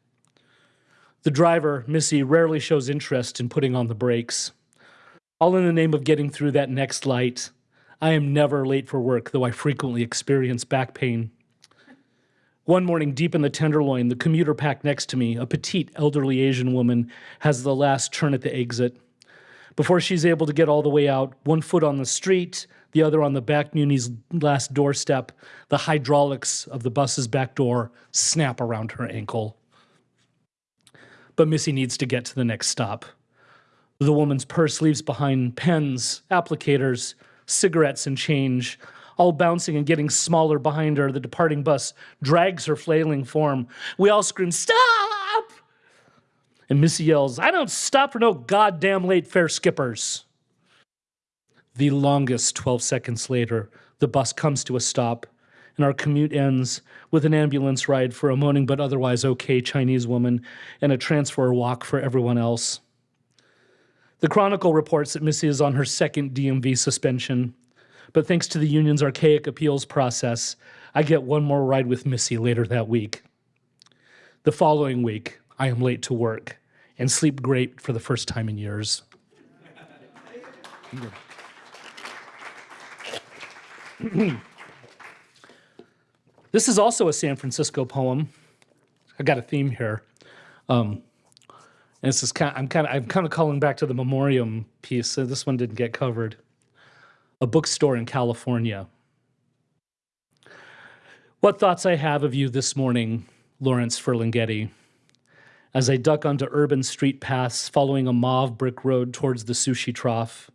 The driver, Missy, rarely shows interest in putting on the brakes all in the name of getting through that next light. I am never late for work, though I frequently experience back pain. One morning, deep in the Tenderloin, the commuter pack next to me, a petite, elderly Asian woman, has the last turn at the exit. Before she's able to get all the way out, one foot on the street, the other on the back Muni's last doorstep, the hydraulics of the bus's back door snap around her ankle. But Missy needs to get to the next stop. The woman's purse leaves behind pens, applicators, cigarettes, and change, all bouncing and getting smaller behind her. The departing bus drags her flailing form. We all scream, Stop! And Missy yells, I don't stop for no goddamn late fare skippers. The longest 12 seconds later, the bus comes to a stop, and our commute ends with an ambulance ride for a moaning but otherwise okay Chinese woman and a transfer walk for everyone else. The Chronicle reports that Missy is on her second DMV suspension, but thanks to the union's archaic appeals process, I get one more ride with Missy later that week. The following week, I am late to work and sleep great for the first time in years. this is also a San Francisco poem. I got a theme here. Um, and this is kind. Of, I'm kind of. I'm kind of calling back to the memoriam piece. So this one didn't get covered. A bookstore in California. What thoughts I have of you this morning, Lawrence Ferlinghetti, as I duck onto urban street paths following a mauve brick road towards the sushi trough.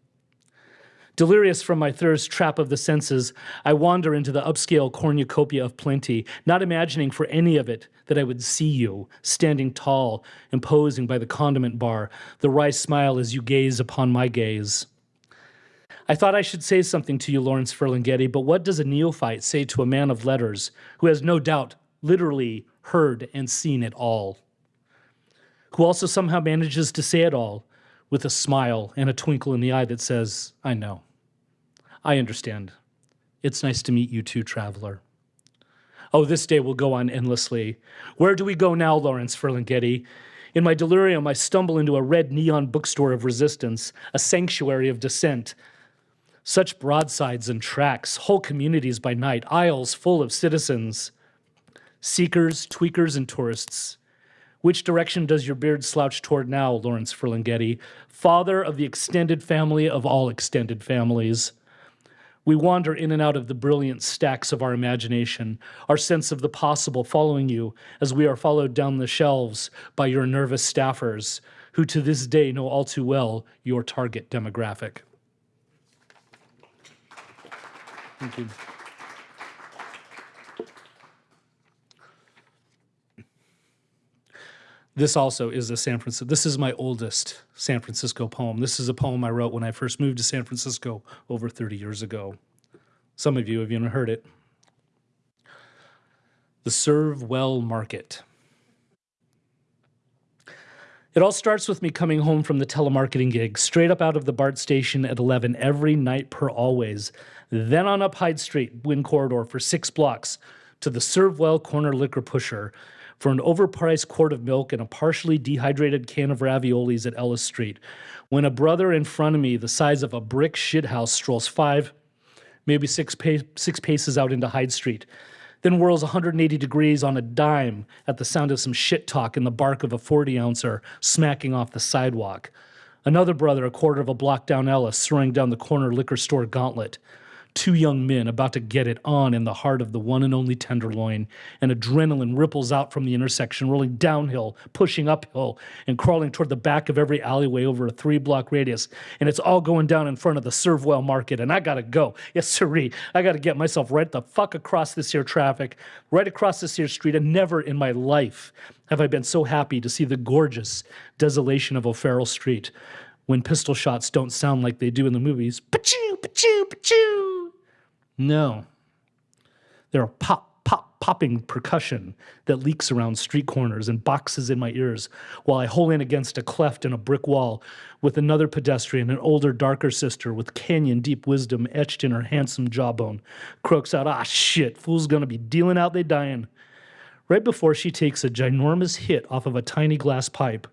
Delirious from my thirst trap of the senses, I wander into the upscale cornucopia of plenty, not imagining for any of it that I would see you, standing tall, imposing by the condiment bar, the wry smile as you gaze upon my gaze. I thought I should say something to you, Lawrence Ferlinghetti, but what does a neophyte say to a man of letters who has no doubt literally heard and seen it all? Who also somehow manages to say it all with a smile and a twinkle in the eye that says, I know. I understand. It's nice to meet you too, traveler. Oh, this day will go on endlessly. Where do we go now, Lawrence Ferlinghetti? In my delirium, I stumble into a red neon bookstore of resistance, a sanctuary of dissent. Such broadsides and tracks, whole communities by night, aisles full of citizens, seekers, tweakers, and tourists. Which direction does your beard slouch toward now, Lawrence Ferlinghetti, father of the extended family of all extended families? We wander in and out of the brilliant stacks of our imagination, our sense of the possible following you as we are followed down the shelves by your nervous staffers, who to this day know all too well your target demographic. Thank you. This also is a San Francisco. This is my oldest San Francisco poem. This is a poem I wrote when I first moved to San Francisco over 30 years ago. Some of you have even heard it. The Serve Well Market. It all starts with me coming home from the telemarketing gig, straight up out of the BART station at 11 every night per always, then on up Hyde Street, Wind Corridor for six blocks to the Serve Well Corner Liquor Pusher for an overpriced quart of milk and a partially dehydrated can of raviolis at Ellis Street. When a brother in front of me, the size of a brick shithouse, strolls five, maybe six, pa- six paces out into Hyde Street, then whirls 180 degrees on a dime at the sound of some shit talk and the bark of a 40 ouncer smacking off the sidewalk. Another brother, a quarter of a block down Ellis, throwing down the corner liquor store gauntlet. Two young men about to get it on in the heart of the one and only Tenderloin, and adrenaline ripples out from the intersection, rolling downhill, pushing uphill, and crawling toward the back of every alleyway over a three block radius. And it's all going down in front of the Servewell Market, and I gotta go. Yes, sirree. I gotta get myself right the fuck across this here traffic, right across this here street, and never in my life have I been so happy to see the gorgeous desolation of O'Farrell Street when pistol shots don't sound like they do in the movies. Pachoo, pachoo, pachoo. No. There are pop, pop, popping percussion that leaks around street corners and boxes in my ears while I hole in against a cleft in a brick wall with another pedestrian, an older, darker sister with canyon deep wisdom etched in her handsome jawbone, croaks out, ah, shit, fool's gonna be dealing out they dying. Right before she takes a ginormous hit off of a tiny glass pipe,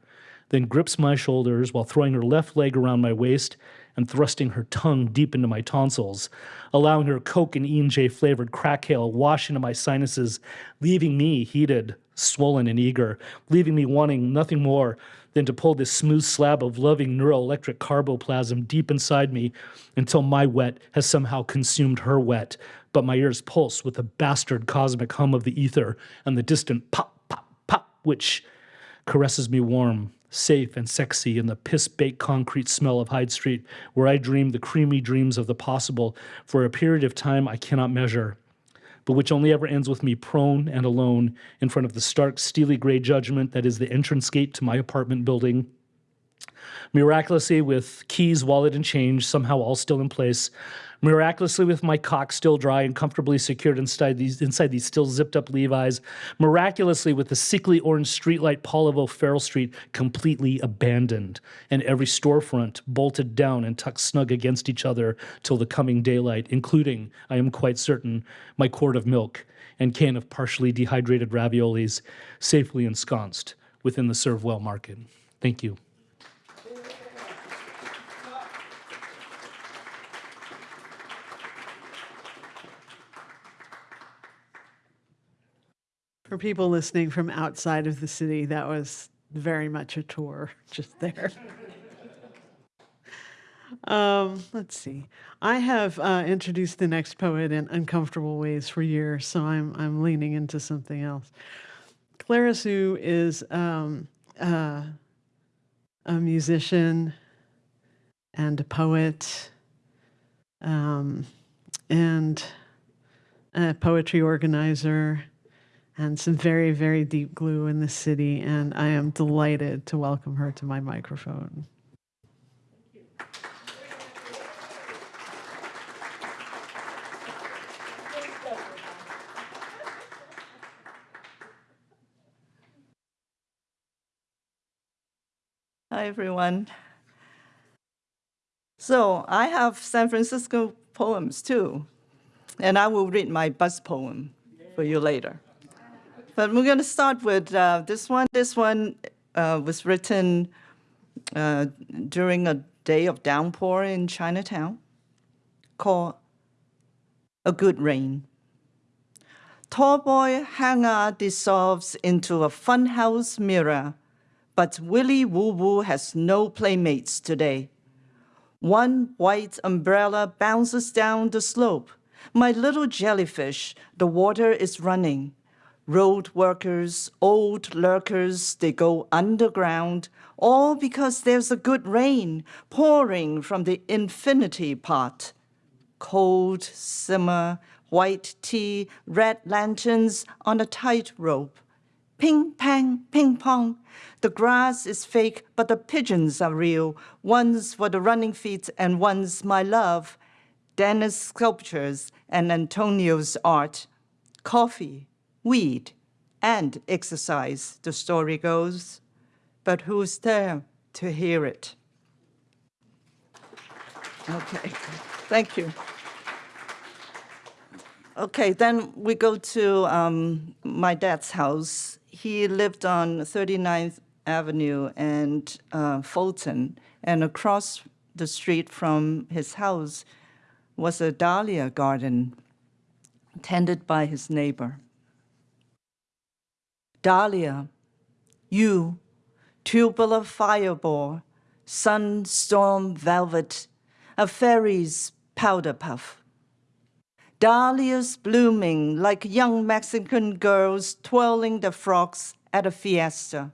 then grips my shoulders while throwing her left leg around my waist and thrusting her tongue deep into my tonsils, allowing her Coke and E&J flavored crack hail wash into my sinuses, leaving me heated, swollen, and eager, leaving me wanting nothing more than to pull this smooth slab of loving neuroelectric carboplasm deep inside me until my wet has somehow consumed her wet, but my ears pulse with the bastard cosmic hum of the ether and the distant pop, pop, pop, which caresses me warm, safe, and sexy in the piss baked concrete smell of Hyde Street, where I dream the creamy dreams of the possible for a period of time I cannot measure, but which only ever ends with me prone and alone in front of the stark, steely gray judgment that is the entrance gate to my apartment building. Miraculously, with keys, wallet, and change somehow all still in place, miraculously with my cock still dry and comfortably secured inside these inside these still zipped up Levi's, miraculously with the sickly orange streetlight pall of O'Farrell Street completely abandoned, and every storefront bolted down and tucked snug against each other till the coming daylight, including, I am quite certain, my quart of milk and can of partially dehydrated raviolis, safely ensconced within the Servewell market. Thank you. For people listening from outside of the city, that was very much a tour just there. um, let's see. I have uh, introduced the next poet in uncomfortable ways for years, so I'm I'm leaning into something else. Clara Hsu is um, uh, a musician and a poet um, and a poetry organizer and some very, very deep glue in the city. And I am delighted to welcome her to my microphone. Hi, everyone. So I have San Francisco poems too, and I will read my bus poem for you later. But we're going to start with uh, this one. This one uh, was written uh, during a day of downpour in Chinatown called A Good Rain. Tall boy hangar dissolves into a funhouse mirror, but Willie Woo Woo has no playmates today. One white umbrella bounces down the slope. My little jellyfish, the water is running. Road workers, old lurkers, they go underground, all because there's a good rain pouring from the infinity pot. Cold simmer, white tea, red lanterns on a tight rope. Ping, pang, ping pong. The grass is fake, but the pigeons are real. One's for the running feet and one's my love. Dennis sculptures and Antonio's art. Coffee, weed, and exercise, the story goes. But who's there to hear it? Okay, thank you. Okay, then we go to um, my dad's house. He lived on 39th Avenue and uh, Fulton, and across the street from his house was a dahlia garden tended by his neighbor. Dahlia, you, tubular fireball, sunstorm velvet, a fairy's powder puff. Dahlias blooming like young Mexican girls twirling their frocks at a fiesta.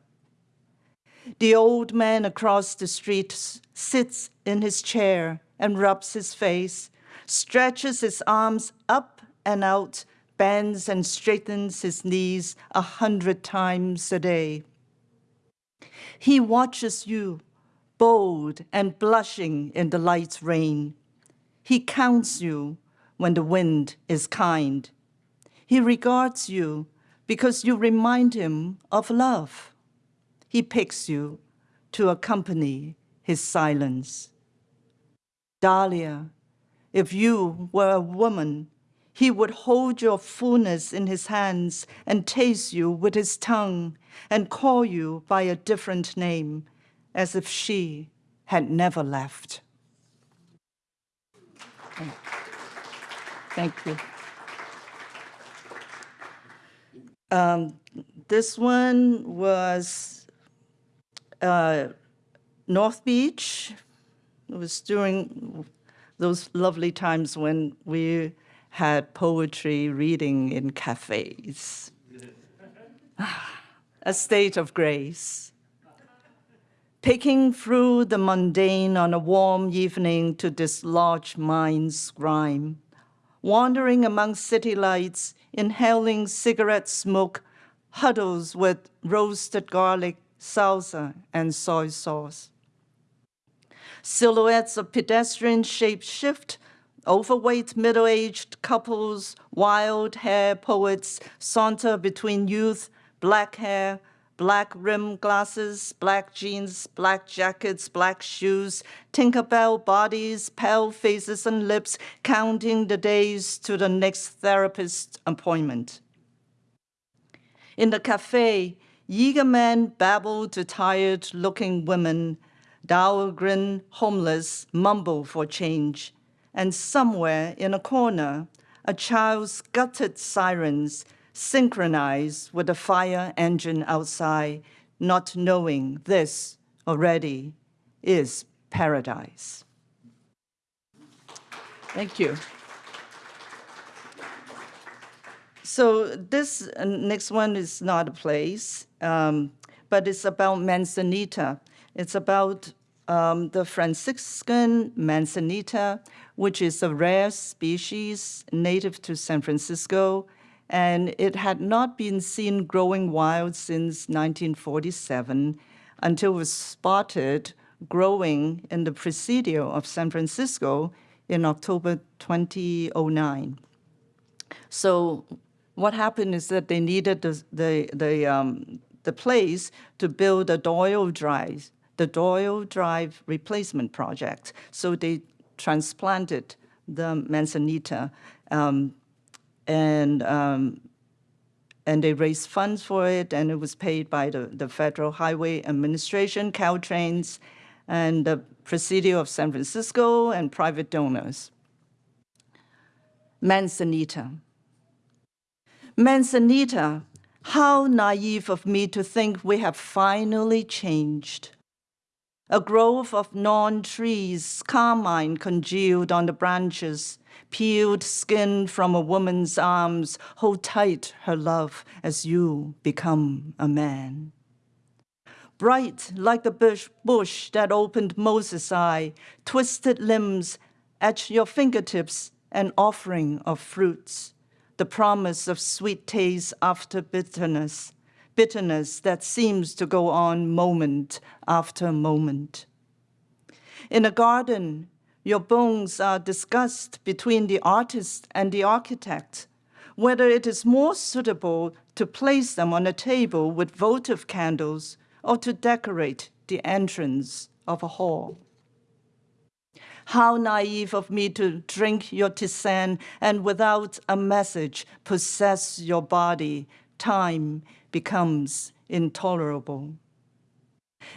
The old man across the street sits in his chair and rubs his face, stretches his arms up and out, bends and straightens his knees a hundred times a day. He watches you, bold and blushing in the light's rain. He counts you when the wind is kind. He regards you because you remind him of love. He picks you to accompany his silence. Dahlia, if you were a woman, he would hold your fullness in his hands and taste you with his tongue and call you by a different name, as if she had never left. Thank you. Um, this one was uh, North Beach. It was during those lovely times when we had poetry reading in cafes. A state of grace. Picking through the mundane on a warm evening to dislodge mind's grime wandering among city lights, inhaling cigarette smoke, huddles with roasted garlic, salsa, and soy sauce. Silhouettes of pedestrian shape shift, overweight middle-aged couples, wild hair poets saunter between youth, black hair, black rim glasses, black jeans, black jackets, black shoes, Tinkerbell bodies, pale faces and lips, counting the days to the next therapist appointment. In the cafe, eager men babble to tired-looking women, dour-grin homeless mumble for change, and somewhere in a corner, a child's gutted sirens synchronize with the fire engine outside, not knowing this already is paradise. Thank you. So this uh, next one is not a place, um, but it's about Manzanita. It's about um, the Franciscan Manzanita, which is a rare species native to San Francisco and it had not been seen growing wild since 1947 until it was spotted growing in the Presidio of San Francisco in October 2009. So what happened is that they needed the, the, the, um, the place to build a Doyle Drive, the Doyle Drive replacement project. So they transplanted the manzanita um, and um, and they raised funds for it, and it was paid by the, the Federal Highway Administration, Caltrans, and the Presidio of San Francisco, and private donors. Manzanita. Manzanita, how naive of me to think we have finally changed. A grove of non-trees, carmine congealed on the branches, peeled skin from a woman's arms, hold tight her love as you become a man. Bright like the bush, bush that opened Moses' eye, twisted limbs at your fingertips, an offering of fruits, the promise of sweet taste after bitterness, bitterness that seems to go on moment after moment. In a garden, your bones are discussed between the artist and the architect, whether it is more suitable to place them on a table with votive candles or to decorate the entrance of a hall. How naive of me to drink your tisane and without a message possess your body. Time becomes intolerable.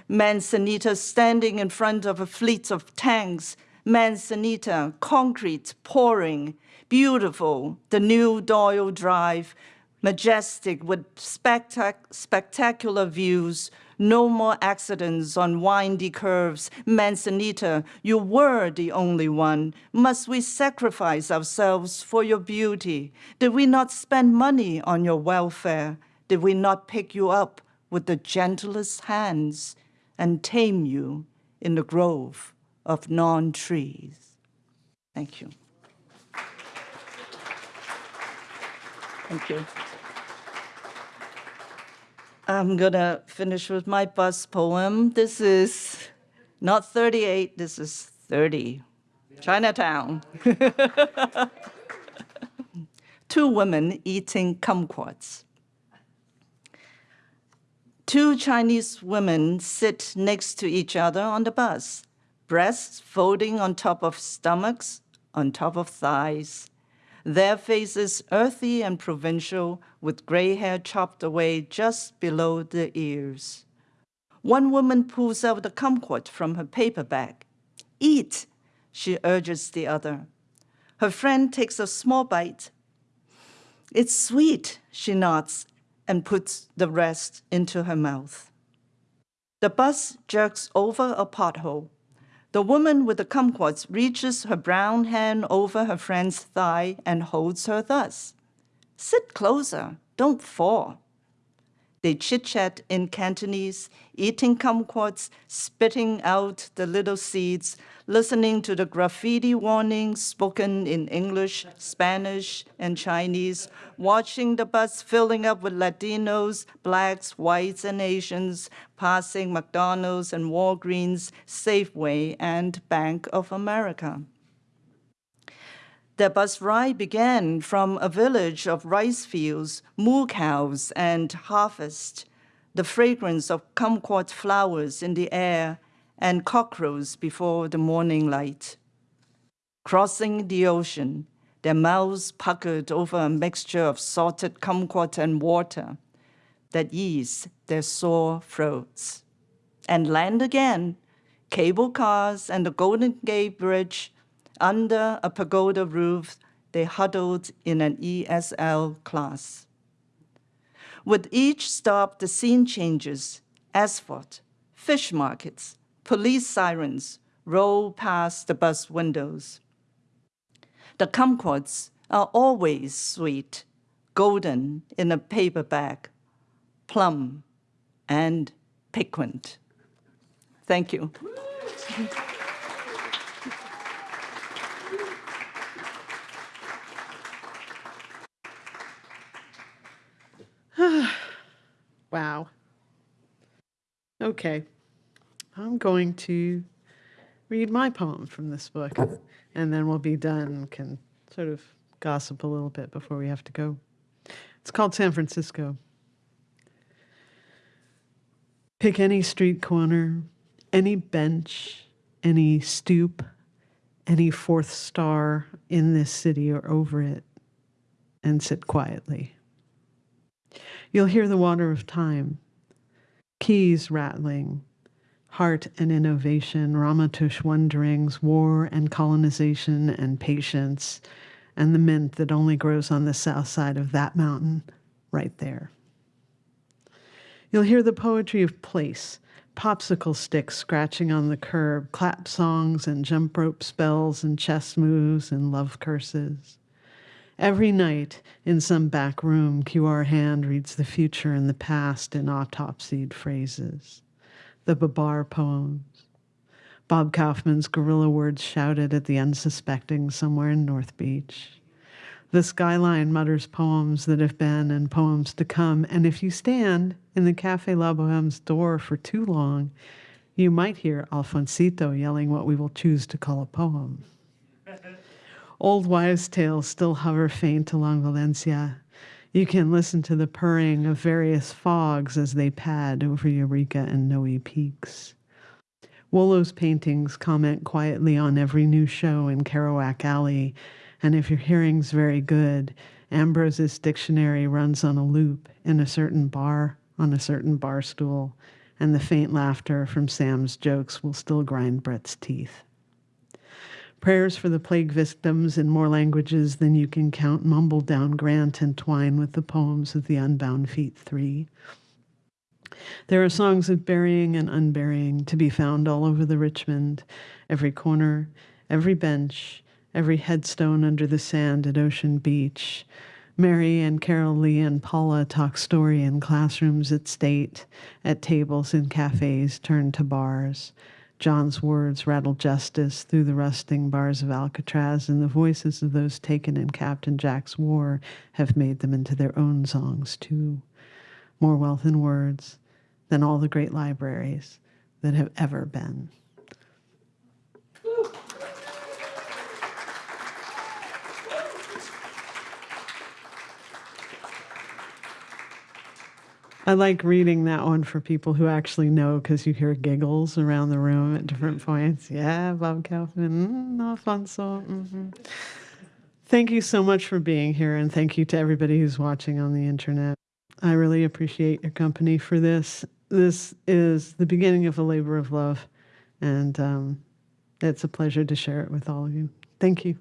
Manzanita standing in front of a fleet of tanks, Manzanita, concrete pouring, beautiful, the new Doyle Drive, majestic with spectac spectacular views, no more accidents on windy curves. Manzanita, you were the only one. Must we sacrifice ourselves for your beauty? Did we not spend money on your welfare? Did we not pick you up with the gentlest hands and tame you in the grove of non-trees? Thank you. Thank you. I'm gonna finish with my bus poem. This is not 38, this is 30. Chinatown. Two women eating kumquats. Two Chinese women sit next to each other on the bus, breasts folding on top of stomachs, on top of thighs. Their faces earthy and provincial, with gray hair chopped away just below the ears. One woman pulls out a kumquat from her paper bag. Eat, she urges the other. Her friend takes a small bite. It's sweet, she nods and puts the rest into her mouth. The bus jerks over a pothole. The woman with the kumquats reaches her brown hand over her friend's thigh and holds her thus. Sit closer, don't fall. They chit-chat in Cantonese, eating kumquats, spitting out the little seeds, listening to the graffiti warnings spoken in English, Spanish, and Chinese, watching the bus filling up with Latinos, blacks, whites, and Asians, passing McDonald's and Walgreens, Safeway, and Bank of America. The bus ride began from a village of rice fields, moo cows, and harvest, the fragrance of kumquat flowers in the air, and cockcrows before the morning light. Crossing the ocean, their mouths puckered over a mixture of salted kumquat and water that eased their sore throats. And land again, cable cars and the Golden Gate Bridge under a pagoda roof, they huddled in an ESL class. With each stop, the scene changes. Asphalt, fish markets, police sirens roll past the bus windows. The kumquats are always sweet, golden in a paper bag, plum and piquant. Thank you. Wow. Okay. I'm going to read my poem from this book, and then we'll be done. Can sort of gossip a little bit before we have to go. It's called San Francisco. Pick any street corner, any bench, any stoop, any fourth star in this city or over it, and sit quietly. You'll hear the water of time, keys rattling, heart and innovation, Ramaytush wonderings, war and colonization and patience, and the mint that only grows on the south side of that mountain right there. You'll hear the poetry of place, popsicle sticks scratching on the curb, clap songs and jump rope spells and chess moves and love curses. Every night, in some back room, QR Hand reads the future and the past in autopsied phrases. The Babar poems. Bob Kaufman's guerrilla words shouted at the unsuspecting somewhere in North Beach. The skyline mutters poems that have been and poems to come. And if you stand in the Cafe La Boheme's door for too long, you might hear Alfonsito yelling what we will choose to call a poem. Old wives' tales still hover faint along Valencia. You can listen to the purring of various fogs as they pad over Eureka and Noe peaks. Wolo's paintings comment quietly on every new show in Kerouac Alley, and if your hearing's very good, Ambrose's dictionary runs on a loop in a certain bar on a certain bar stool, and the faint laughter from Sam's jokes will still grind Brett's teeth. Prayers for the plague victims in more languages than you can count mumble down Grant and twine with the poems of the Unbound Feet Three. There are songs of burying and unburying to be found all over the Richmond, every corner, every bench, every headstone under the sand at Ocean Beach. Mary and Carol Lee and Paula talk story in classrooms at State, at tables in cafes turned to bars. John's words rattle justice through the rusting bars of Alcatraz, and the voices of those taken in Captain Jack's war have made them into their own songs, too. More wealth in words than all the great libraries that have ever been. I like reading that one for people who actually know because you hear giggles around the room at different points. Yeah, Bob Kaufman, mm, Alfonso. hmm Thank you so much for being here, and thank you to everybody who's watching on the internet. I really appreciate your company for this. This is the beginning of a labor of love, and um, it's a pleasure to share it with all of you. Thank you.